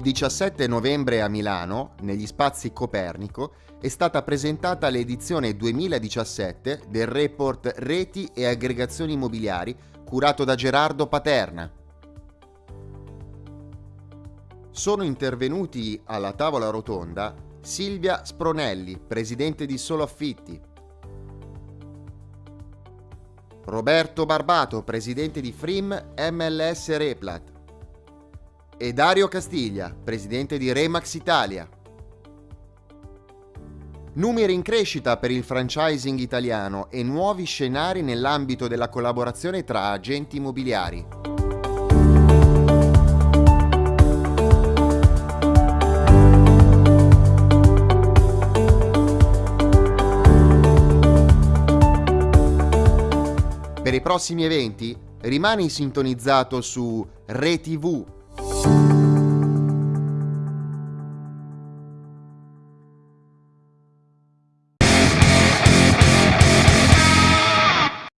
17 novembre a Milano, negli spazi Copernico, è stata presentata l'edizione 2017 del report Reti e aggregazioni immobiliari curato da Gerardo Paterna. Sono intervenuti alla tavola rotonda Silvia Spronelli, presidente di Solo Affitti, Roberto Barbato, presidente di Frim MLS Replat, e Dario Castiglia, presidente di Remax Italia. Numeri in crescita per il franchising italiano e nuovi scenari nell'ambito della collaborazione tra agenti immobiliari. Per i prossimi eventi rimani sintonizzato su ReTV Thank you.